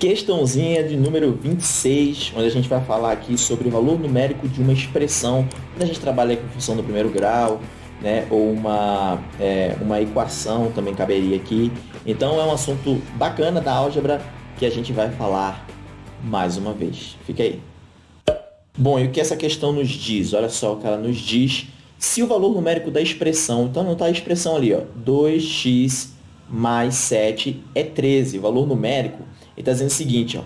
Questãozinha de número 26, onde a gente vai falar aqui sobre o valor numérico de uma expressão, quando a gente trabalha com função do primeiro grau, né, ou uma, é, uma equação também caberia aqui. Então é um assunto bacana da álgebra que a gente vai falar mais uma vez. Fica aí. Bom, e o que essa questão nos diz? Olha só o que ela nos diz. Se o valor numérico da expressão, então não está a expressão ali, ó, 2x mais 7 é 13, o valor numérico está dizendo o seguinte, ó,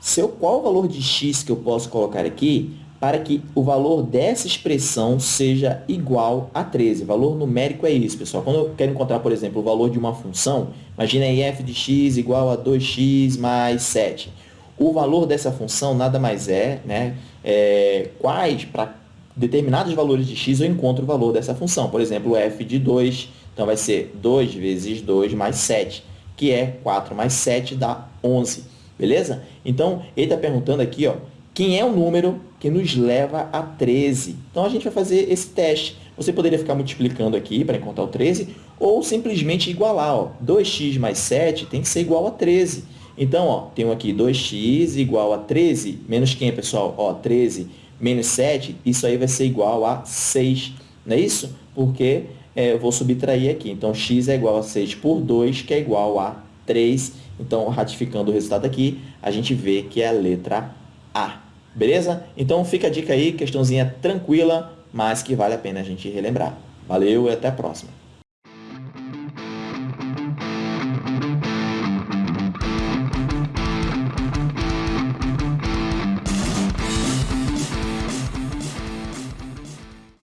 seu, qual o valor de x que eu posso colocar aqui para que o valor dessa expressão seja igual a 13? O valor numérico é isso, pessoal. Quando eu quero encontrar, por exemplo, o valor de uma função, imagina aí f de x igual a 2x mais 7. O valor dessa função nada mais é, né, é quais, para determinados valores de x, eu encontro o valor dessa função. Por exemplo, f de 2, então vai ser 2 vezes 2 mais 7 que é 4 mais 7 dá 11, beleza? Então, ele está perguntando aqui, ó, quem é o número que nos leva a 13? Então, a gente vai fazer esse teste. Você poderia ficar multiplicando aqui para encontrar o 13, ou simplesmente igualar. Ó, 2x mais 7 tem que ser igual a 13. Então, ó, tenho aqui 2x igual a 13, menos quem, pessoal? Ó, 13 menos 7, isso aí vai ser igual a 6, não é isso? Porque é, eu vou subtrair aqui. Então, x é igual a 6 por 2, que é igual a 3. Então, ratificando o resultado aqui, a gente vê que é a letra A. Beleza? Então, fica a dica aí, questãozinha tranquila, mas que vale a pena a gente relembrar. Valeu e até a próxima.